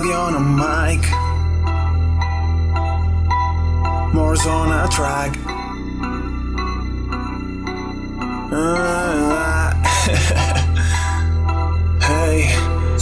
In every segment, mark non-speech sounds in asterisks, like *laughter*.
radio, no mic. More on a track. Ah, *laughs* hey,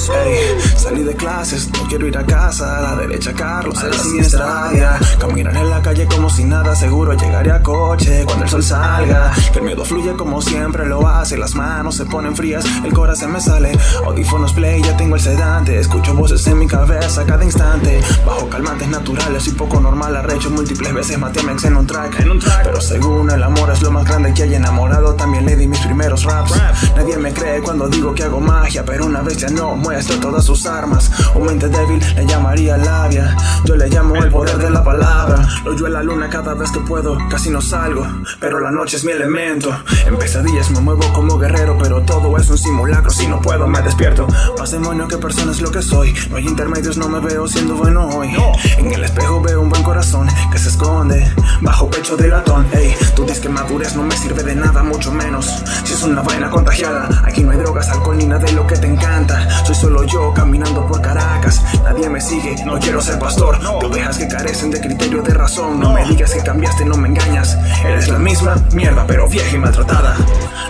hey, salí de clases, no quiero ir a casa. A la derecha, Carlos, a la siniestra Caminar en la calle como si nada, seguro llegaré a coche cuando el sol salga. Que el miedo fluye como siempre lo hace, las manos se ponen frías, el corazón me sale. Audífonos play, ya tengo el sedante. Escucho voces en mi cabeza cada instante. Bajo calmantes naturales y poco normal, arrecho múltiples veces maté a en un track. En un track. Pero según el amor es lo más grande que hay enamorado, también le di mis primeros raps. Nadie me cree cuando digo que hago magia, pero una vez ya no muestro todas sus armas. Un mente débil le llamaría labia. Yo le llamo el poder de la palabra. Lo yo en la luna cada vez que puedo, casi no salgo, pero la noche es mi elemento. En pesadillas me muevo como guerrero, pero todo es un simulacro. Si no puedo, me despierto. Más demonio que persona es lo que soy. No hay intermedios, no me veo siendo bueno hoy. En el espejo veo un buen corazón que se esconde bajo pecho de latón. Ey, tú dices que madurez no me sirve de nada, mucho menos. Si es una vaina contagiada, aquí no hay drogas, alcohol ni nada de lo que te encanta. Soy solo yo caminando por Caracas. Nadie me sigue, no quiero ser pastor. Tú dejas que carecen de criterio de razón. No me digas que cambiaste, no me engañas. Eres la misma mierda, pero vieja y maltratada.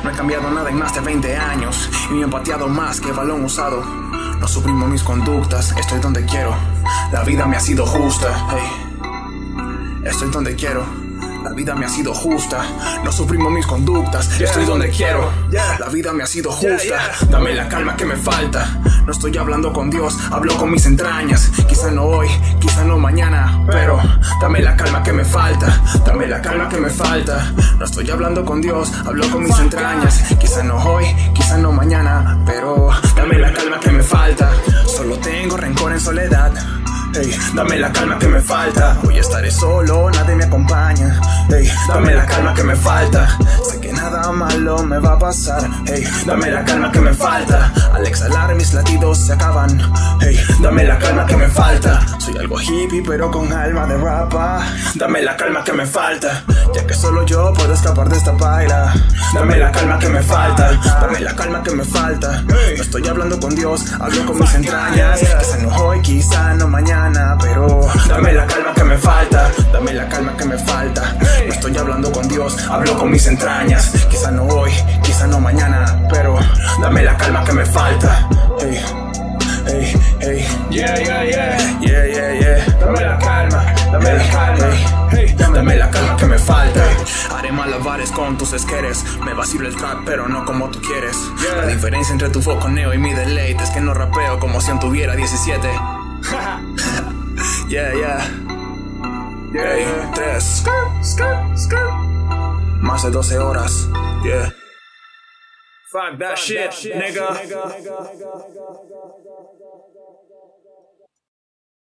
No he cambiado nada en más de 20 años. Y ni he pateado más que balón usado. No suprimo mis conductas, estoy donde quiero. La vida me ha sido justa. Hey. Estoy donde quiero. La vida me ha sido justa, no suprimo mis conductas, estoy donde quiero. La vida me ha sido justa, dame la calma que me falta. No estoy hablando con Dios, hablo con mis entrañas. Quizá no hoy, quizá no mañana, pero dame la calma que me falta. Dame la calma que me falta. No estoy hablando con Dios, hablo con mis entrañas. Quizá no hoy, quizá no mañana, pero dame la calma que me falta. Solo tengo rencor en soledad. Hey, dame la calma que me falta. Hoy estaré solo, nadie me acompaña. Hey, dame la calma que me falta. Sé que nada malo me va a pasar. Hey, dame la calma que me falta. Al exhalar mis latidos se acaban. Hey, dame la calma que me falta. Soy algo hippie pero con alma de rapa. Dame la calma que me falta. Ya que solo yo puedo escapar de esta paila. Dame la calma que me falta. Dame la calma que me falta. No estoy hablando con Dios, hablo con mis entrañas. Quizá no hoy, quizá mañana, pero dame la calma que me falta. Dame la calma que me falta. No estoy hablando con Dios, hablo con mis entrañas. Quizá no hoy, quizá no mañana, pero dame la calma que me falta. Hey, hey, hey. Yeah, yeah, yeah. Yeah, yeah, yeah. Dame la calma, dame la calma. Hey, dame la calma que me falta. Haré malabares con tus esqueres. Me vacilo el trap, pero no como tú quieres. La diferencia entre tu foconeo y mi deleite es que no rapeo como si tuviera 17. *laughs* yeah, yeah. Hey, tres. Más de 12 horas. Yeah. Fuck that shit, nigga.